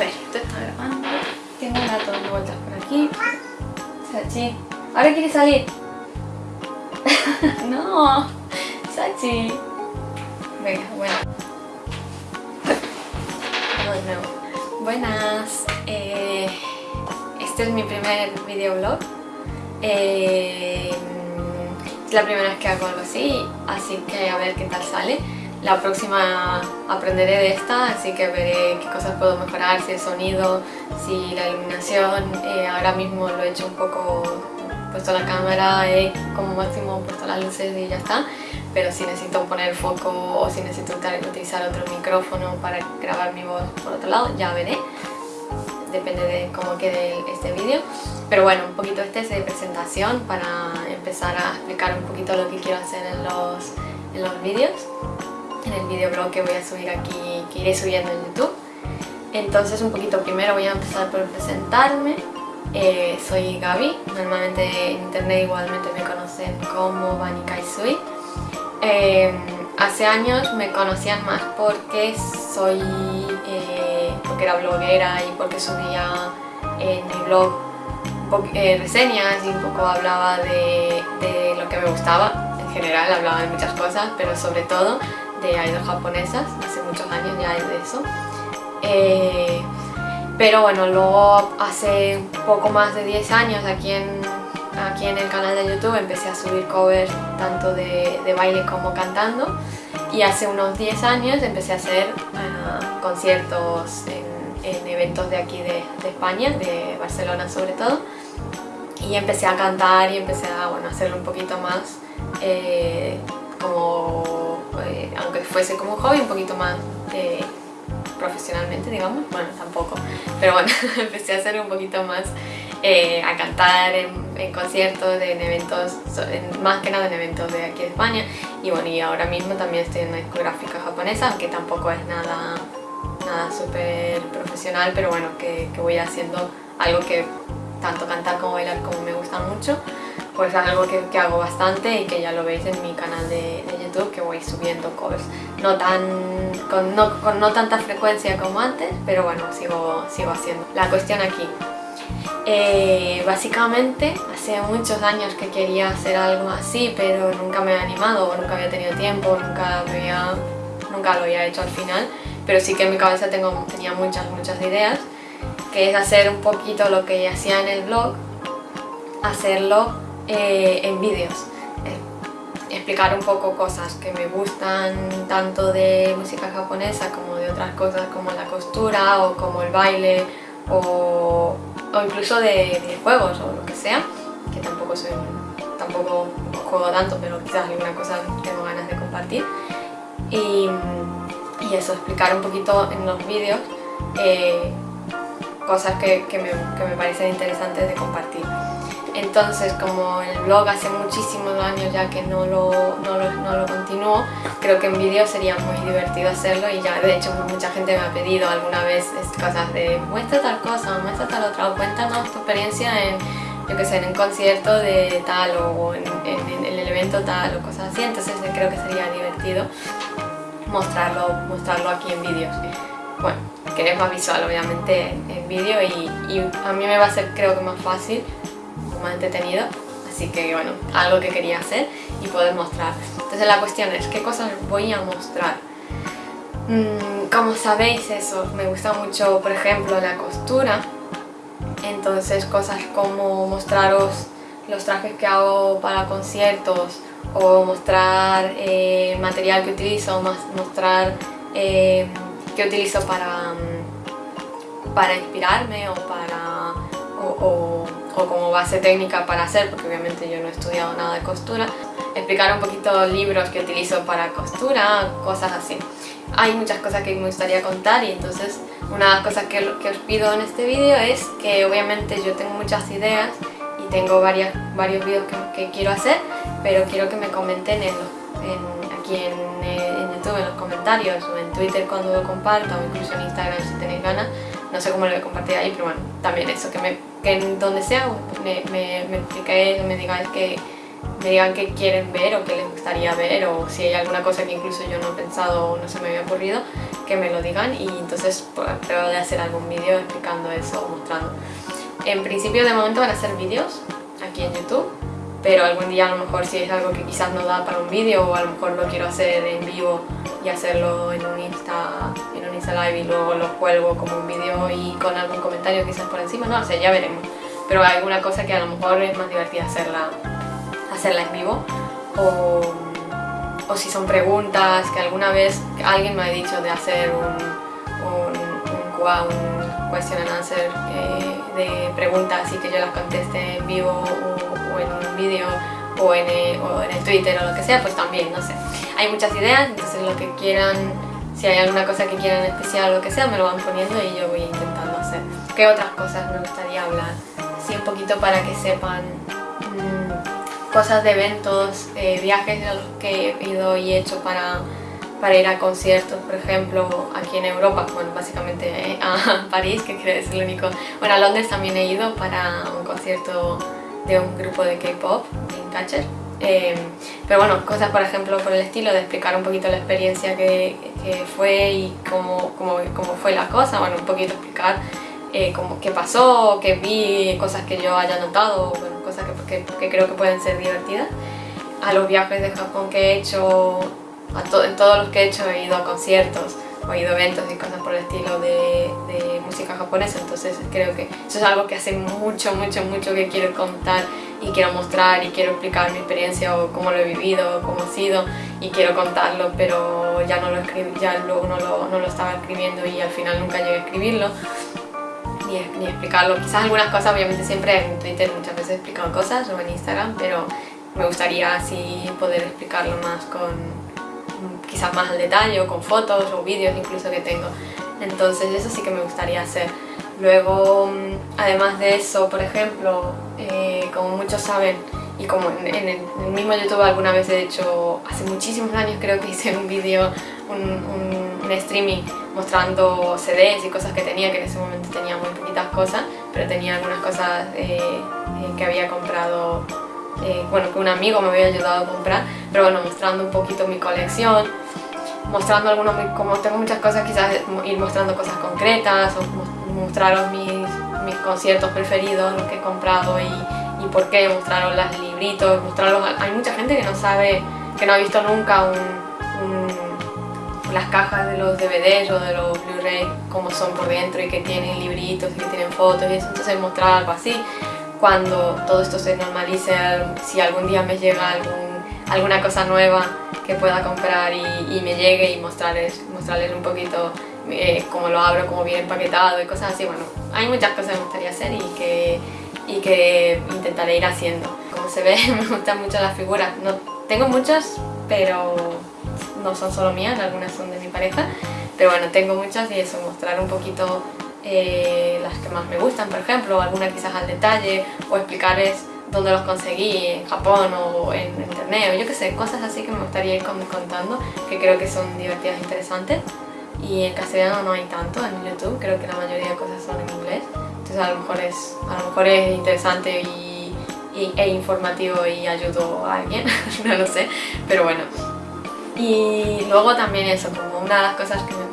ver, esto está grabando. Tengo un gato dando vueltas por aquí. Sachi. Ahora quiere salir. no. Sachi. Venga, bueno. Vamos de nuevo. Buenas. Eh, este es mi primer videoblog. Eh, es la primera vez que hago algo así, así que a ver qué tal sale. La próxima aprenderé de esta, así que veré qué cosas puedo mejorar, si el sonido, si la iluminación. Eh, ahora mismo lo he hecho un poco, puesto la cámara, he como máximo puesto las luces y ya está. Pero si necesito poner foco o si necesito utilizar otro micrófono para grabar mi voz por otro lado, ya veré. Depende de cómo quede este vídeo. Pero bueno, un poquito este es de presentación para empezar a explicar un poquito lo que quiero hacer en los, en los vídeos en el videoblog que voy a subir aquí, que iré subiendo en YouTube. Entonces un poquito primero voy a empezar por presentarme. Eh, soy Gaby, normalmente en internet igualmente me conocen como Bani Kaisui. Eh, hace años me conocían más porque soy eh, porque era bloguera y porque subía en mi blog reseñas y un poco hablaba de, de lo que me gustaba. En general hablaba de muchas cosas, pero sobre todo de idols japonesas, hace muchos años ya de eso. Eh, pero bueno, luego hace poco más de 10 años aquí en, aquí en el canal de YouTube empecé a subir covers tanto de, de baile como cantando y hace unos 10 años empecé a hacer uh, conciertos en, en, eventos de aquí de, de, España, de Barcelona sobre todo y empecé a cantar y empecé a bueno, hacerlo un poquito más eh, como eh, aunque fuese como hobby, un poquito más eh, profesionalmente, digamos, bueno, tampoco, pero bueno, empecé a hacer un poquito más, eh, a cantar en, conciertos, en eventos, más que nada en eventos de aquí de España, y bueno, y ahora mismo también estoy en discográfica japonesa, aunque tampoco es nada, nada súper profesional, pero bueno, que, que voy haciendo algo que tanto cantar como bailar como me gusta mucho, pues es algo que, que, hago bastante y que ya lo veis en mi canal de, de YouTube que voy subiendo covers no tan con no, con no, tanta frecuencia como antes pero bueno sigo, sigo haciendo. La cuestión aquí. Eh, básicamente hace muchos años que quería hacer algo así pero nunca me he animado nunca había tenido tiempo nunca, había, nunca lo había hecho al final. Pero sí que en mi cabeza tengo, tenía muchas muchas ideas que es hacer un poquito lo que hacía en el blog hacerlo eh, en vídeos. Eh, explicar un poco cosas que me gustan tanto de música japonesa como de otras cosas como la costura o como el baile o, incluso de videojuegos o lo que sea, que tampoco soy tampoco juego tanto, pero quizás alguna cosa tengo ganas de compartir. Y, y eso, explicar un poquito en los vídeos eh, cosas que, que, me, que me parecen interesantes de compartir. Entonces, como el blog hace muchísimos años ya que no lo, no lo, no lo continúo, creo que en vídeo sería muy divertido hacerlo y ya de hecho mucha gente me ha pedido alguna vez cosas de muestra tal cosa, muestra tal otra, o cuéntanos tu experiencia en, yo que sé, en un concierto de tal o en, en, en el evento tal o cosas así, entonces creo que sería divertido mostrarlo, mostrarlo aquí en vídeos. Bueno, que es más visual obviamente en, en vídeo y, y a mí me va a ser creo que más fácil más entretenido así que bueno, algo que quería hacer y poder mostrar entonces la cuestión es, ¿qué cosas voy a mostrar? Mm, como sabéis eso, me gusta mucho por ejemplo la costura entonces cosas como mostraros los trajes que hago para conciertos o mostrar eh, material que utilizo, mostrar eh, que utilizo para, mm, para inspirarme o para o como base técnica para hacer, porque obviamente yo no he estudiado nada de costura, explicar un poquito libros que utilizo para costura, cosas así. Hay muchas cosas que me gustaría contar y entonces una de las cosas que, que os pido en este vídeo es que obviamente yo tengo muchas ideas y tengo varias, varios vídeos que, que quiero hacer, pero quiero que me comenten en, en, aquí en, eh, en YouTube, en los comentarios o en Twitter cuando lo comparto o incluso en Instagram si tenéis ganas, no sé cómo lo compartir ahí, pero bueno, también eso, que, me, que donde sea me, me, me expliquéis, me digáis que me digan qué quieren ver o qué les gustaría ver o si hay alguna cosa que incluso yo no he pensado o no se me había ocurrido, que me lo digan y entonces pues, pruebo de hacer algún vídeo explicando eso o mostrando. En principio de momento van a ser vídeos aquí en YouTube, pero algún día a lo mejor si es algo que quizás no da para un vídeo o a lo mejor lo quiero hacer en vivo y hacerlo en un Insta, en un Insta Live y luego lo cuelgo como un vídeo y con algún comentario quizás por encima, no sé, ya veremos. Pero hay alguna cosa que a lo mejor es más divertida hacerla, hacerla en vivo o, o si son preguntas que alguna vez alguien me ha dicho de hacer un, un, un, un question and answer eh, de preguntas y que yo las conteste en vivo o, o vídeo o en, el, o en el Twitter o lo que sea, pues también, no sé. Hay muchas ideas, entonces lo que quieran, si hay alguna cosa que quieran especial o lo que sea, me lo van poniendo y yo voy intentando hacer. ¿Qué otras cosas me gustaría hablar? Sí, un poquito para que sepan mmm, cosas de eventos, eh, viajes a los que he ido y he hecho para, para ir a conciertos, por ejemplo, aquí en Europa, bueno, básicamente eh, a París, que creo que es el único... Bueno, a Londres también he ido para un concierto de un grupo de K-pop, Dreamcatcher. Eh, pero bueno, cosas por ejemplo por el estilo de explicar un poquito la experiencia que, que fue y cómo, cómo, cómo, fue la cosa, bueno, un poquito explicar eh, cómo, qué pasó, qué vi, cosas que yo haya notado, bueno, cosas que, que, que, creo que pueden ser divertidas. A los viajes de Japón que he hecho, a to en todos los que he hecho he ido a conciertos, o he ido a eventos y cosas por el estilo de, de música japonesa, entonces creo que eso es algo que hace mucho, mucho, mucho que quiero contar y quiero mostrar y quiero explicar mi experiencia o cómo lo he vivido, cómo ha sido y quiero contarlo, pero ya no lo escribí, ya luego no lo, no lo estaba escribiendo y al final nunca llegué a escribirlo ni, ni explicarlo. Quizás algunas cosas, obviamente siempre en Twitter muchas veces he explicado cosas o en Instagram, pero me gustaría así poder explicarlo más con quizás más al detalle o con fotos o vídeos incluso que tengo. Entonces eso sí que me gustaría hacer. Luego, además de eso, por ejemplo, eh, como muchos saben, y como en, en, el, mismo YouTube alguna vez he hecho, hace muchísimos años creo que hice un vídeo, un, un, un, streaming mostrando CDs y cosas que tenía, que en ese momento tenía muy poquitas cosas, pero tenía algunas cosas eh, eh, que había comprado, eh, bueno, que un amigo me había ayudado a comprar, pero bueno, mostrando un poquito mi colección, mostrando algunos, como tengo muchas cosas, quizás ir mostrando cosas concretas o mostraros mis, mis conciertos preferidos, los que he comprado y, y por qué, mostraros los libritos, mostrarlos, hay mucha gente que no sabe, que no ha visto nunca un, un, las cajas de los DVDs o de los Blu-ray, cómo son por dentro y que tienen libritos y que tienen fotos y eso, entonces mostrar algo así, cuando todo esto se normalice, si algún día me llega algún, alguna cosa nueva que pueda comprar y, y me llegue y mostrarles, mostrarles un poquito eh, cómo lo abro, cómo viene empaquetado y cosas así, bueno, hay muchas cosas que me gustaría hacer y que, y que intentaré ir haciendo. Como se ve, me gustan mucho las figuras, no, tengo muchas, pero no son solo mías, algunas son de mi pareja, pero bueno, tengo muchas y eso, mostrar un poquito eh, las que más me gustan, por ejemplo, algunas quizás al detalle, o explicarles dónde los conseguí, en Japón o en internet, o yo qué sé, cosas así que me gustaría ir contando, que creo que son divertidas e interesantes. Y en castellano no hay tanto en YouTube, creo que la mayoría de cosas son en inglés, entonces a lo mejor es, a lo mejor es interesante y, y, e informativo y ayudo a alguien, no lo sé, pero bueno. Y luego también eso, como una de las cosas que me...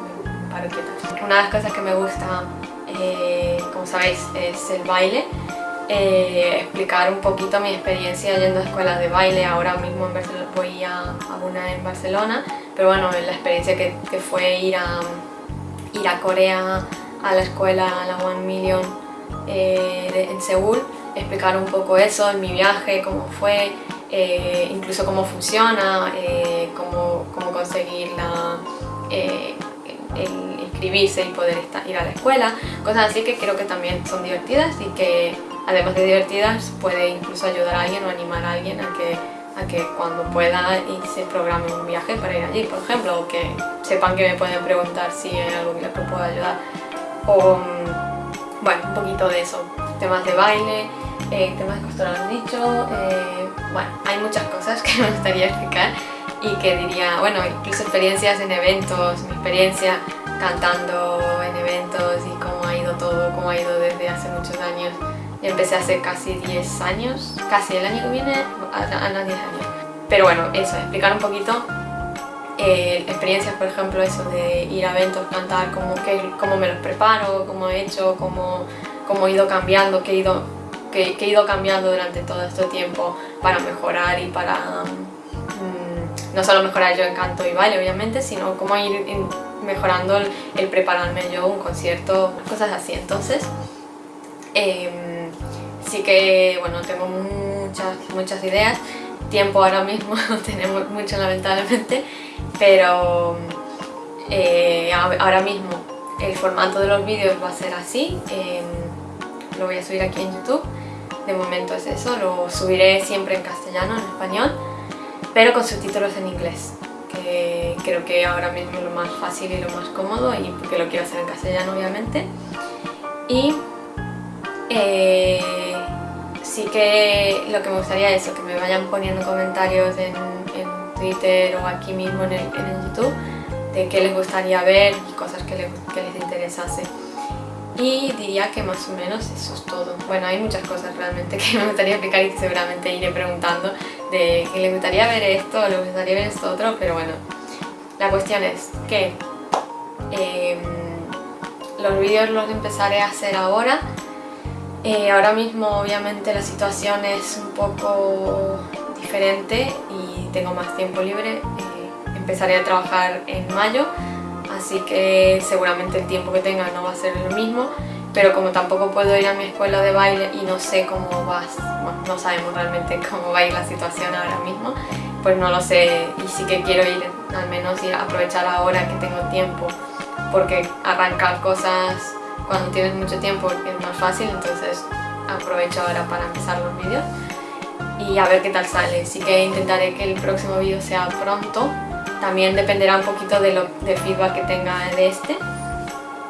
Una de las cosas que me gusta, eh, como sabéis, es el baile eh, explicar un poquito mi experiencia yendo a escuelas de baile. Ahora mismo en voy a, a, una en Barcelona, pero bueno, la experiencia que, que, fue ir a, ir a Corea a la escuela, a la One Million eh, de, en Seúl, explicar un poco eso, en mi viaje, cómo fue, eh, incluso cómo funciona, eh, cómo, cómo conseguir la, el inscribirse y poder estar, ir a la escuela, cosas así que creo que también son divertidas y que además de divertidas, puede incluso ayudar a alguien o animar a alguien a que, a que cuando pueda y se programe un viaje para ir allí, por ejemplo, o que sepan que me pueden preguntar si hay algo que les pueda ayudar. O, mm, bueno, un poquito de eso, temas de baile, eh, temas de costura lo han dicho, eh, bueno, hay muchas cosas que me gustaría explicar y que diría, bueno, incluso experiencias en eventos, mi experiencia cantando en eventos y cómo ha ido todo, cómo ha ido desde hace muchos años Empecé hace casi 10 años, casi el año que viene, a, los 10 años. Pero bueno, eso, explicar un poquito eh, experiencias, por ejemplo, eso de ir a eventos, cantar, cómo, cómo me los preparo, cómo he hecho, cómo, cómo he ido cambiando, qué he ido, que, he ido cambiando durante todo este tiempo para mejorar y para mm, no solo mejorar yo en canto y baile, obviamente, sino cómo ir mejorando el, prepararme yo un concierto, cosas así. Entonces, em, sí que, bueno, tengo muchas, muchas ideas. Tiempo ahora mismo no tenemos mucho, lamentablemente, pero eh, ahora mismo el formato de los vídeos va a ser así. Em, lo voy a subir aquí en YouTube. De momento es eso, lo subiré siempre en castellano, en español, pero con subtítulos en inglés creo que ahora mismo es lo más fácil y lo más cómodo y porque lo quiero hacer en castellano obviamente. Y eh, sí que lo que me gustaría es que me vayan poniendo comentarios en, Twitter o aquí mismo en el, YouTube de qué les gustaría ver y cosas que que les interesase y diría que más o menos eso es todo. Bueno, hay muchas cosas realmente que me gustaría explicar y que seguramente iré preguntando de que le gustaría ver esto o le gustaría ver esto otro, pero bueno, la cuestión es que em, los vídeos los empezaré a hacer ahora. Eh, ahora mismo obviamente la situación es un poco diferente y tengo más tiempo libre. Eh, empezaré a trabajar en mayo así que seguramente el tiempo que tenga no va a ser lo mismo pero como tampoco puedo ir a mi escuela de baile y no sé cómo va, bueno, no sabemos realmente cómo va a ir la situación ahora mismo, pues no lo sé. Y sí que quiero ir, al menos ir a aprovechar ahora que tengo tiempo, porque arrancar cosas cuando tienes mucho tiempo es más fácil, entonces aprovecho ahora para empezar los vídeos y a ver qué tal sale, sí que intentaré que el próximo vídeo sea pronto, también dependerá un poquito de lo, del feedback que tenga de este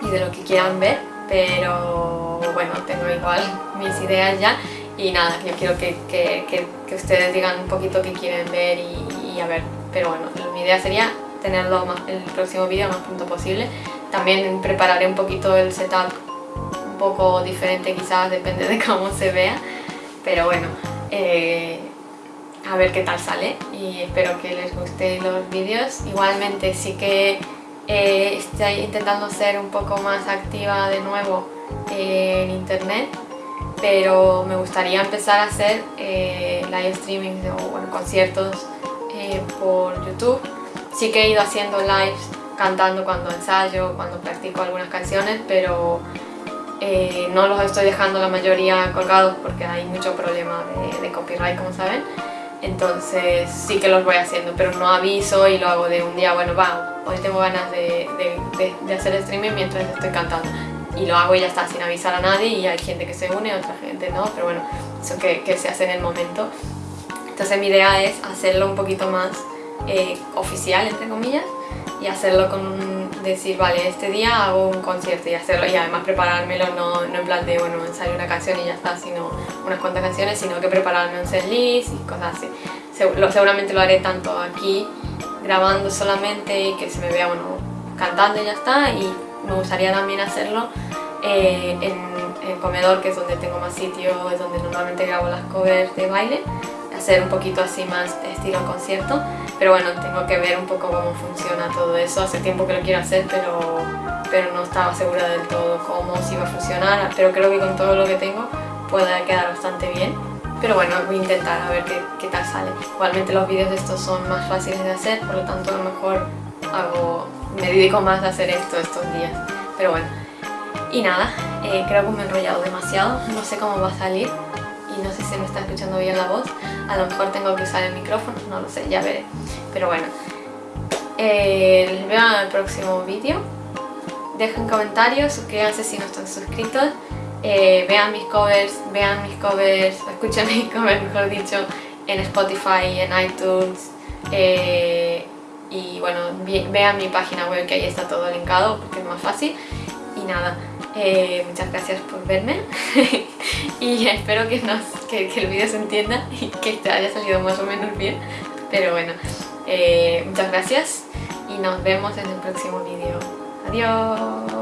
y de lo que quieran ver, pero bueno, tengo igual mis ideas ya y nada, yo quiero que, que, que, ustedes digan un poquito qué quieren ver y, a ver, pero bueno, mi idea sería tenerlo más, el próximo vídeo más pronto posible. También prepararé un poquito el setup un poco diferente quizás, depende de cómo se vea, pero bueno, eh, a ver qué tal sale y espero que les gusten los vídeos. Igualmente sí que eh, estoy intentando ser un poco más activa de nuevo eh, en internet pero me gustaría empezar a hacer eh, live streaming o bueno, conciertos por YouTube. Sí que he ido haciendo lives cantando cuando ensayo, cuando practico algunas canciones, pero no los estoy dejando la mayoría colgados porque hay mucho problema de copyright, como saben entonces sí que los voy haciendo, pero no aviso y lo hago de un día, bueno, va, hoy tengo ganas de, hacer streaming mientras estoy cantando y lo hago y ya está, sin avisar a nadie y hay gente que se une, otra gente no, pero bueno, eso que, se hace en el momento. Entonces mi idea es hacerlo un poquito más eh, oficial, entre comillas, y hacerlo con un, decir, vale, este día hago un concierto y hacerlo y además preparármelo no, no en plan de, bueno, ensayar una canción y ya está, sino unas cuantas canciones, sino que prepararme un setlist y cosas así. seguramente lo haré tanto aquí, grabando solamente y que se me vea, bueno, cantando y ya está, y me gustaría también hacerlo eh, en, el comedor, que es donde tengo más sitio, es donde normalmente grabo las covers de baile, hacer un poquito así más estilo concierto pero bueno, tengo que ver un poco cómo funciona todo eso. Hace tiempo que lo quiero hacer, pero, pero no estaba segura del todo cómo, si iba a funcionar, pero creo que con todo lo que tengo puede quedar bastante bien. Pero bueno, voy a intentar a ver qué, qué tal sale. Igualmente los vídeos estos son más fáciles de hacer, por lo tanto a lo mejor hago, me dedico más a hacer esto estos días. Pero bueno, y nada, eh, creo que me he enrollado demasiado, no sé cómo va a salir y no sé si me está escuchando bien la voz. A lo mejor tengo que usar el micrófono, no lo sé, ya veré. Pero bueno, eh, les veo en el próximo vídeo. Dejen comentarios, suscríbanse si no están suscritos. Eh, vean mis covers, vean mis covers, escuchen mis covers, mejor dicho, en Spotify, en iTunes. Eh, y bueno, vean mi página web que ahí está todo linkado porque es más fácil. Y nada, muchas gracias por verme y espero que, el vídeo se entienda y que haya salido más o menos bien. Pero bueno, eh, muchas gracias y nos vemos en el próximo vídeo. Adiós.